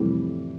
you.